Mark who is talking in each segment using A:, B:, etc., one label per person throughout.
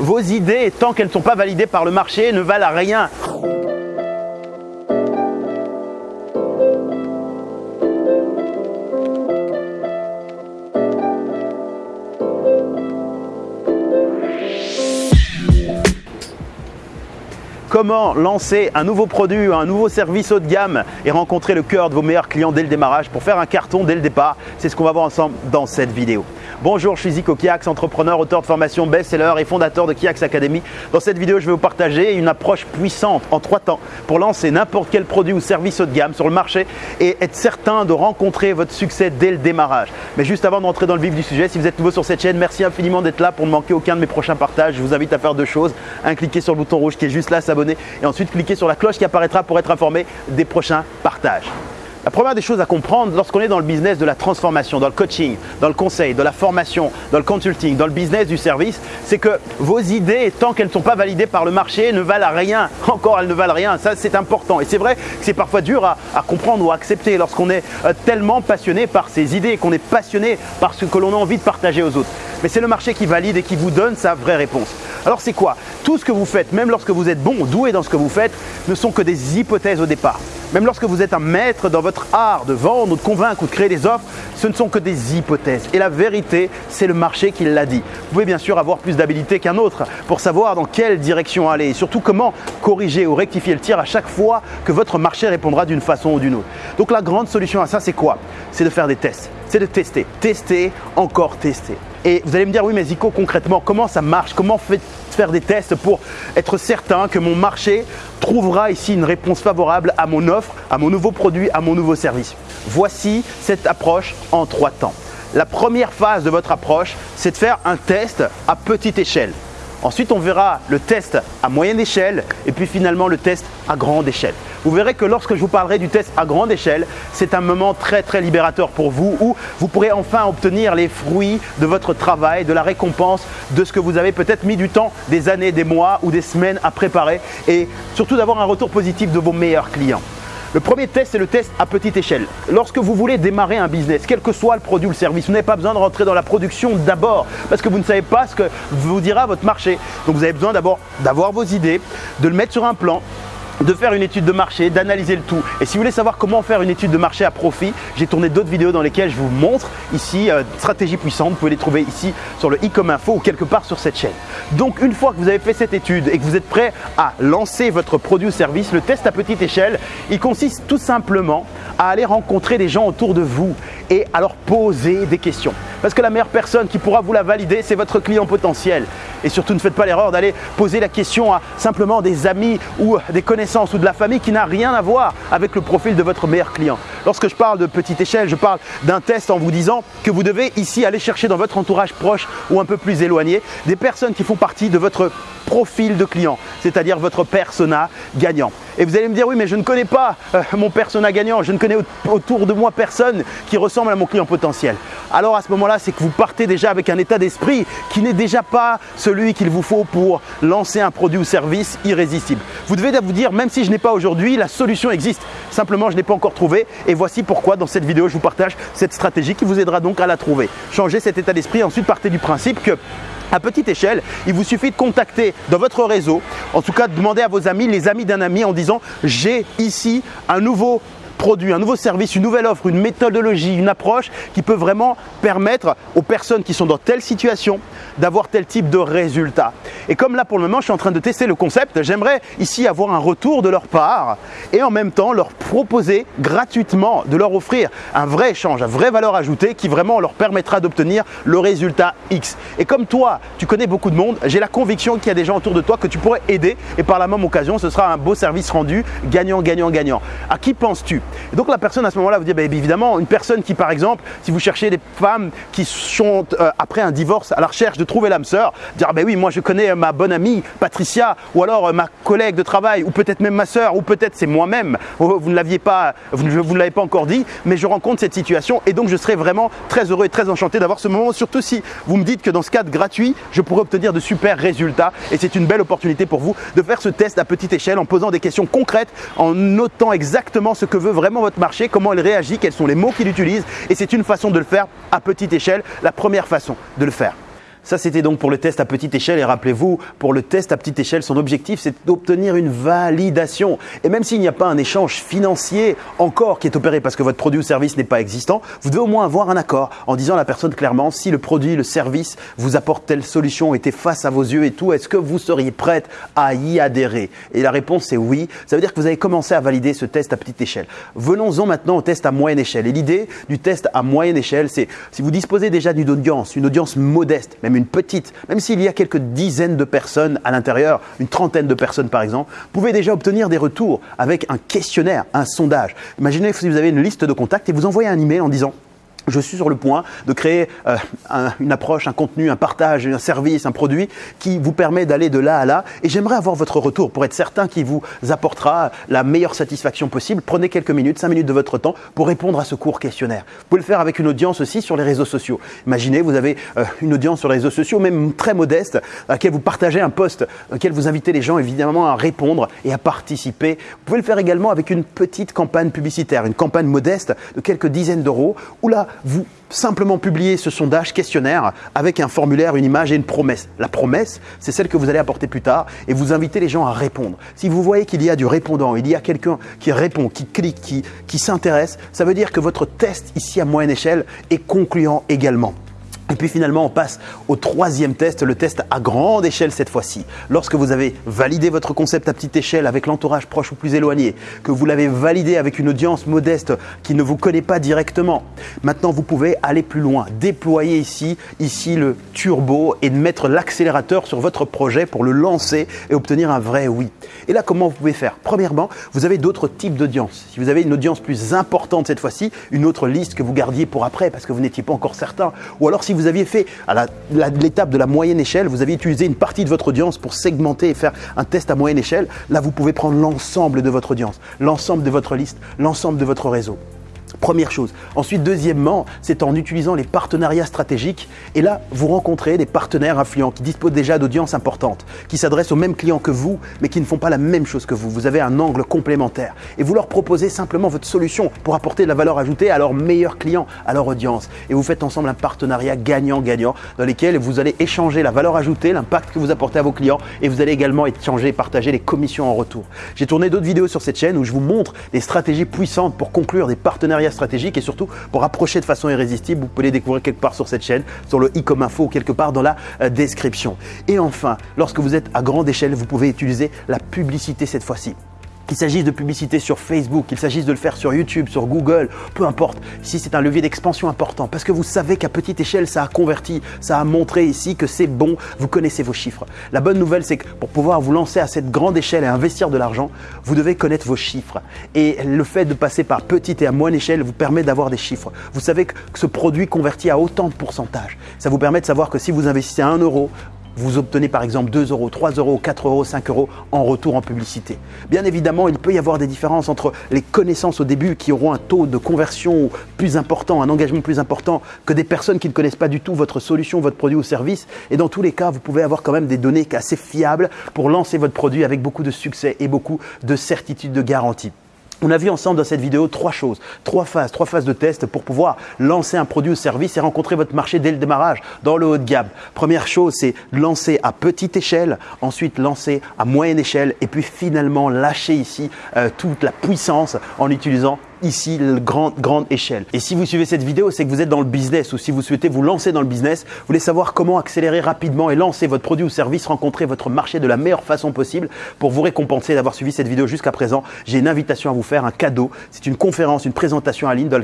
A: vos idées, tant qu'elles ne sont pas validées par le marché, ne valent rien. comment lancer un nouveau produit, un nouveau service haut de gamme et rencontrer le cœur de vos meilleurs clients dès le démarrage pour faire un carton dès le départ? C'est ce qu'on va voir ensemble dans cette vidéo. Bonjour, je suis Zico Kiax, entrepreneur, auteur de formation best-seller et fondateur de Kiax Academy. Dans cette vidéo, je vais vous partager une approche puissante en trois temps pour lancer n'importe quel produit ou service haut de gamme sur le marché et être certain de rencontrer votre succès dès le démarrage. Mais juste avant d'entrer dans le vif du sujet, si vous êtes nouveau sur cette chaîne, merci infiniment d'être là pour ne manquer aucun de mes prochains partages. Je vous invite à faire deux choses. Un, cliquer sur le bouton rouge qui est juste là, s'abonner et ensuite cliquer sur la cloche qui apparaîtra pour être informé des prochains partages. La première des choses à comprendre lorsqu'on est dans le business de la transformation, dans le coaching, dans le conseil, dans la formation, dans le consulting, dans le business du service, c'est que vos idées, tant qu'elles ne sont pas validées par le marché, ne valent rien. Encore, elles ne valent rien. Ça, c'est important. Et c'est vrai que c'est parfois dur à, comprendre ou à accepter lorsqu'on est euh, tellement passionné par ses idées, qu'on est passionné par ce que l'on a envie de partager aux autres. Mais c'est le marché qui valide et qui vous donne sa vraie réponse. Alors c'est quoi? Tout ce que vous faites, même lorsque vous êtes bon, doué dans ce que vous faites, ne sont que des hypothèses au départ. Même lorsque vous êtes un maître dans votre art de vendre ou de convaincre ou de créer des offres, ce ne sont que des hypothèses. Et la vérité, c'est le marché qui l'a dit. Vous pouvez bien sûr avoir plus d'habilité qu'un autre pour savoir dans quelle direction aller et surtout comment corriger ou rectifier le tir à chaque fois que votre marché répondra d'une façon ou d'une autre. Donc la grande solution à ça, c'est quoi? C'est de faire des tests. C'est de tester, tester, encore tester. Et vous allez me dire, oui, mais Zico, concrètement, comment ça marche? Comment faire des tests pour être certain que mon marché trouvera ici une réponse favorable à mon offre, à mon nouveau produit, à mon nouveau service? Voici cette approche en trois temps. La première phase de votre approche, c'est de faire un test à petite échelle. Ensuite, on verra le test à moyenne échelle et puis finalement le test à grande échelle. Vous verrez que lorsque je vous parlerai du test à grande échelle, c'est un moment très très libérateur pour vous où vous pourrez enfin obtenir les fruits de votre travail, de la récompense de ce que vous avez peut-être mis du temps, des années, des mois ou des semaines à préparer et surtout d'avoir un retour positif de vos meilleurs clients. Le premier test, c'est le test à petite échelle. Lorsque vous voulez démarrer un business, quel que soit le produit ou le service, vous n'avez pas besoin de rentrer dans la production d'abord parce que vous ne savez pas ce que vous dira votre marché. Donc vous avez besoin d'abord d'avoir vos idées, de le mettre sur un plan, de faire une étude de marché, d'analyser le tout. Et si vous voulez savoir comment faire une étude de marché à profit, j'ai tourné d'autres vidéos dans lesquelles je vous montre ici euh, stratégie puissante. Vous pouvez les trouver ici sur le e-com info ou quelque part sur cette chaîne. Donc une fois que vous avez fait cette étude et que vous êtes prêt à lancer votre produit ou service, le test à petite échelle, il consiste tout simplement à aller rencontrer des gens autour de vous et leur poser des questions. Parce que la meilleure personne qui pourra vous la valider, c'est votre client potentiel. Et surtout, ne faites pas l'erreur d'aller poser la question à simplement des amis ou des connaissances ou de la famille qui n'a rien à voir avec le profil de votre meilleur client. Lorsque je parle de petite échelle, je parle d'un test en vous disant que vous devez ici aller chercher dans votre entourage proche ou un peu plus éloigné des personnes qui font partie de votre profil de client, c'est-à-dire votre persona gagnant. Et vous allez me dire, oui, mais je ne connais pas euh, mon persona gagnant, je ne connais autour de moi personne qui ressemble à mon client potentiel. Alors à ce moment-là, c'est que vous partez déjà avec un état d'esprit qui n'est déjà pas celui qu'il vous faut pour lancer un produit ou service irrésistible. Vous devez vous dire, même si je n'ai pas aujourd'hui, la solution existe. Simplement, je n'ai pas encore trouvé. Et voici pourquoi dans cette vidéo, je vous partage cette stratégie qui vous aidera donc à la trouver. Changez cet état d'esprit, ensuite partez du principe que à petite échelle, il vous suffit de contacter dans votre réseau, en tout cas de demander à vos amis, les amis d'un ami en disant j'ai ici un nouveau produit, un nouveau service, une nouvelle offre, une méthodologie, une approche qui peut vraiment permettre aux personnes qui sont dans telle situation d'avoir tel type de résultat. Et comme là pour le moment je suis en train de tester le concept, j'aimerais ici avoir un retour de leur part et en même temps leur proposer gratuitement de leur offrir un vrai échange, une vraie valeur ajoutée qui vraiment leur permettra d'obtenir le résultat X. Et comme toi, tu connais beaucoup de monde, j'ai la conviction qu'il y a des gens autour de toi que tu pourrais aider et par la même occasion ce sera un beau service rendu gagnant, gagnant, gagnant. À qui penses-tu? Donc la personne à ce moment-là vous dit, bah, évidemment, une personne qui par exemple, si vous cherchez des femmes qui sont euh, après un divorce à la recherche de trouver l'âme sœur, dire, bah oui, moi je connais ma bonne amie Patricia, ou alors euh, ma collègue de travail, ou peut-être même ma sœur, ou peut-être c'est moi-même, vous ne l'aviez pas, vous ne, l'avez pas encore dit, mais je rencontre cette situation et donc je serais vraiment très heureux et très enchanté d'avoir ce moment, surtout si vous me dites que dans ce cadre gratuit, je pourrais obtenir de super résultats et c'est une belle opportunité pour vous de faire ce test à petite échelle en posant des questions concrètes, en notant exactement ce que veut vraiment votre marché, comment il réagit, quels sont les mots qu'il utilise. Et c'est une façon de le faire à petite échelle, la première façon de le faire. Ça, c'était donc pour le test à petite échelle. Et rappelez-vous, pour le test à petite échelle, son objectif, c'est d'obtenir une validation. Et même s'il n'y a pas un échange financier encore qui est opéré parce que votre produit ou service n'est pas existant, vous devez au moins avoir un accord en disant à la personne clairement si le produit, le service vous apporte telle solution, était face à vos yeux et tout, est-ce que vous seriez prête à y adhérer? Et la réponse est oui. Ça veut dire que vous avez commencé à valider ce test à petite échelle. Venons-en maintenant au test à moyenne échelle. Et l'idée du test à moyenne échelle, c'est si vous disposez déjà d'une audience, une audience modeste, une petite, même s'il y a quelques dizaines de personnes à l'intérieur, une trentaine de personnes par exemple, pouvez déjà obtenir des retours avec un questionnaire, un sondage. Imaginez si vous avez une liste de contacts et vous envoyez un email en disant je suis sur le point de créer euh, une approche, un contenu, un partage, un service, un produit qui vous permet d'aller de là à là. Et j'aimerais avoir votre retour pour être certain qu'il vous apportera la meilleure satisfaction possible. Prenez quelques minutes, cinq minutes de votre temps pour répondre à ce court questionnaire. Vous pouvez le faire avec une audience aussi sur les réseaux sociaux. Imaginez, vous avez euh, une audience sur les réseaux sociaux, même très modeste, à laquelle vous partagez un post, à laquelle vous invitez les gens évidemment à répondre et à participer. Vous pouvez le faire également avec une petite campagne publicitaire, une campagne modeste de quelques dizaines d'euros, où là, vous simplement publiez ce sondage questionnaire avec un formulaire, une image et une promesse. La promesse, c'est celle que vous allez apporter plus tard et vous invitez les gens à répondre. Si vous voyez qu'il y a du répondant, il y a quelqu'un qui répond, qui clique, qui, qui s'intéresse, ça veut dire que votre test ici à moyenne échelle est concluant également. Et puis finalement, on passe au troisième test, le test à grande échelle cette fois-ci. Lorsque vous avez validé votre concept à petite échelle avec l'entourage proche ou plus éloigné, que vous l'avez validé avec une audience modeste qui ne vous connaît pas directement, maintenant vous pouvez aller plus loin, déployer ici, ici le turbo et mettre l'accélérateur sur votre projet pour le lancer et obtenir un vrai oui. Et là, comment vous pouvez faire? Premièrement, vous avez d'autres types d'audience. Si vous avez une audience plus importante cette fois-ci, une autre liste que vous gardiez pour après parce que vous n'étiez pas encore certain, ou alors si vous aviez fait à l'étape de la moyenne échelle, vous aviez utilisé une partie de votre audience pour segmenter et faire un test à moyenne échelle, là vous pouvez prendre l'ensemble de votre audience, l'ensemble de votre liste, l'ensemble de votre réseau. Première chose. Ensuite, deuxièmement, c'est en utilisant les partenariats stratégiques. Et là, vous rencontrez des partenaires influents qui disposent déjà d'audience importante, qui s'adressent aux mêmes clients que vous, mais qui ne font pas la même chose que vous. Vous avez un angle complémentaire. Et vous leur proposez simplement votre solution pour apporter de la valeur ajoutée à leurs meilleurs clients, à leur audience. Et vous faites ensemble un partenariat gagnant-gagnant dans lequel vous allez échanger la valeur ajoutée, l'impact que vous apportez à vos clients, et vous allez également échanger et partager les commissions en retour. J'ai tourné d'autres vidéos sur cette chaîne où je vous montre des stratégies puissantes pour conclure des partenariats stratégique et surtout pour approcher de façon irrésistible. Vous pouvez les découvrir quelque part sur cette chaîne, sur le i comme info ou quelque part dans la euh, description. Et enfin, lorsque vous êtes à grande échelle, vous pouvez utiliser la publicité cette fois-ci. Qu'il s'agisse de publicité sur Facebook, qu'il s'agisse de le faire sur YouTube, sur Google, peu importe. Ici, c'est un levier d'expansion important parce que vous savez qu'à petite échelle, ça a converti, ça a montré ici que c'est bon, vous connaissez vos chiffres. La bonne nouvelle, c'est que pour pouvoir vous lancer à cette grande échelle et investir de l'argent, vous devez connaître vos chiffres. Et le fait de passer par petite et à moyenne échelle vous permet d'avoir des chiffres. Vous savez que ce produit convertit à autant de pourcentage. Ça vous permet de savoir que si vous investissez 1 euro, vous obtenez par exemple 2 euros, 3 euros, 4 euros, 5 euros en retour en publicité. Bien évidemment, il peut y avoir des différences entre les connaissances au début qui auront un taux de conversion plus important, un engagement plus important que des personnes qui ne connaissent pas du tout votre solution, votre produit ou service. Et dans tous les cas, vous pouvez avoir quand même des données assez fiables pour lancer votre produit avec beaucoup de succès et beaucoup de certitude de garantie. On a vu ensemble dans cette vidéo trois choses, trois phases, trois phases de test pour pouvoir lancer un produit ou service et rencontrer votre marché dès le démarrage dans le haut de gamme. Première chose, c'est lancer à petite échelle, ensuite lancer à moyenne échelle et puis finalement lâcher ici euh, toute la puissance en utilisant ici grande, échelle. Et si vous suivez cette vidéo, c'est que vous êtes dans le business ou si vous souhaitez vous lancer dans le business, vous voulez savoir comment accélérer rapidement et lancer votre produit ou service, rencontrer votre marché de la meilleure façon possible pour vous récompenser d'avoir suivi cette vidéo jusqu'à présent. J'ai une invitation à vous faire, un cadeau. C'est une conférence, une présentation en ligne dans,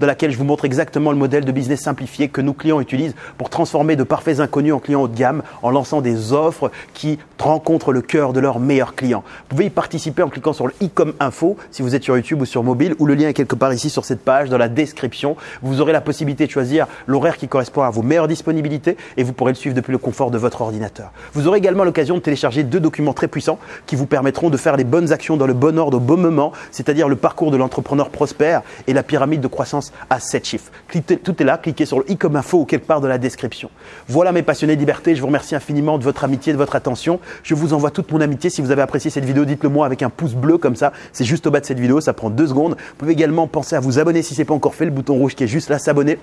A: laquelle je vous montre exactement le modèle de business simplifié que nos clients utilisent pour transformer de parfaits inconnus en clients haut de gamme en lançant des offres qui rencontrent le cœur de leurs meilleurs clients. Vous pouvez y participer en cliquant sur le i comme info si vous êtes sur YouTube ou sur mobile ou le est quelque part ici sur cette page, dans la description. Vous aurez la possibilité de choisir l'horaire qui correspond à vos meilleures disponibilités et vous pourrez le suivre depuis le confort de votre ordinateur. Vous aurez également l'occasion de télécharger deux documents très puissants qui vous permettront de faire les bonnes actions dans le bon ordre au bon moment, c'est-à-dire le parcours de l'entrepreneur prospère et la pyramide de croissance à 7 chiffres. Tout est là, cliquez sur le i comme info ou quelque part dans la description. Voilà mes passionnés de liberté, je vous remercie infiniment de votre amitié, de votre attention. Je vous envoie toute mon amitié. Si vous avez apprécié cette vidéo, dites-le moi avec un pouce bleu comme ça. C'est juste au bas de cette vidéo, ça prend deux secondes. Vous pouvez également penser à vous abonner si ce n'est pas encore fait, le bouton rouge qui est juste là, s'abonner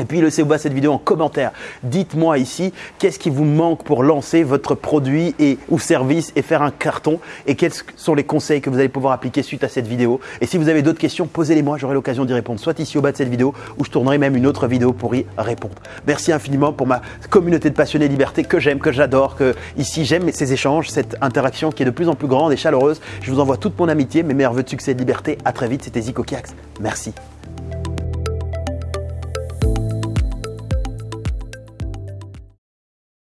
A: Et puis laissez au bas cette vidéo en commentaire. Dites-moi ici qu'est-ce qui vous manque pour lancer votre produit et, ou service et faire un carton et quels sont les conseils que vous allez pouvoir appliquer suite à cette vidéo. Et si vous avez d'autres questions, posez-les-moi, j'aurai l'occasion d'y répondre soit ici au bas de cette vidéo ou je tournerai même une autre vidéo pour y répondre. Merci infiniment pour ma communauté de passionnés liberté que j'aime, que j'adore, que ici j'aime ces échanges, cette interaction qui est de plus en plus grande et chaleureuse. Je vous envoie toute mon amitié, mes meilleurs voeux de succès et de liberté. À très vite, c'était Zico Kiax. Merci.